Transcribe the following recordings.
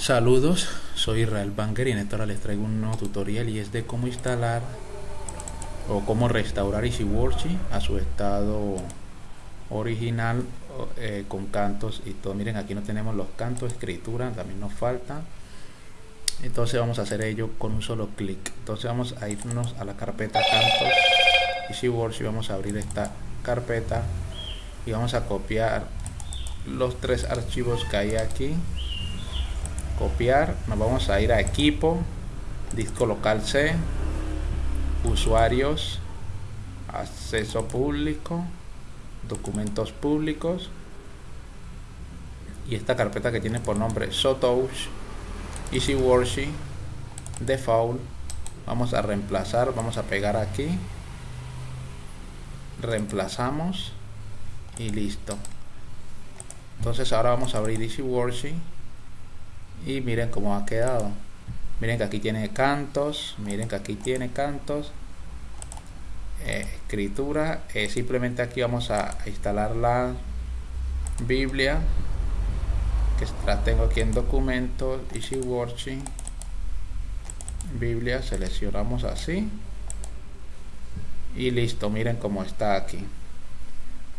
Saludos, soy Israel Banger y en esta hora les traigo un nuevo tutorial y es de cómo instalar o cómo restaurar EasyWorksheet a su estado original eh, con cantos y todo. Miren, aquí no tenemos los cantos, escritura, también nos falta. Entonces vamos a hacer ello con un solo clic. Entonces vamos a irnos a la carpeta cantos EasyWorksheet, vamos a abrir esta carpeta y vamos a copiar los tres archivos que hay aquí copiar nos vamos a ir a equipo disco local C usuarios acceso público documentos públicos y esta carpeta que tiene por nombre Sotouch Easy Worksheet Default vamos a reemplazar vamos a pegar aquí reemplazamos y listo. Entonces ahora vamos a abrir Easy y miren cómo ha quedado. Miren que aquí tiene cantos miren que aquí tiene cantos. Eh, escritura eh, simplemente aquí vamos a instalar la biblia que la tengo aquí en documentos easy worksheet biblia seleccionamos así. Y listo miren cómo está aquí.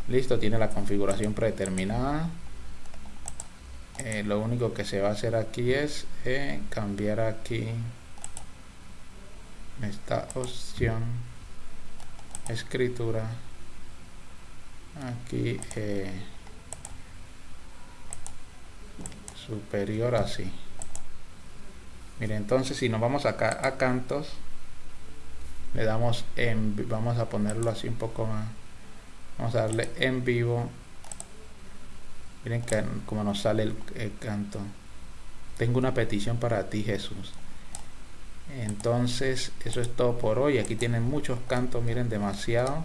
Listo tiene la configuración predeterminada eh, lo único que se va a hacer aquí es eh, cambiar aquí esta opción escritura. Aquí eh, superior así. Mire entonces si nos vamos acá a cantos le damos en vamos a ponerlo así un poco más. Vamos a darle en vivo miren como nos sale el, canto. Tengo una petición para ti Jesús. Entonces eso es todo por hoy. Aquí tienen muchos cantos miren demasiado.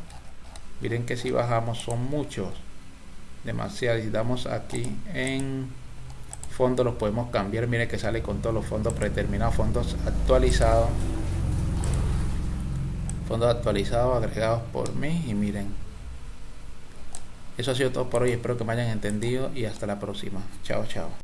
Miren que si bajamos son muchos. Demasiado. Y damos aquí en fondo los podemos cambiar. Miren que sale con todos los fondos predeterminados fondos actualizados. Fondos actualizados agregados por mí. Y miren eso ha sido todo por hoy, espero que me hayan entendido y hasta la próxima. Chao, chao.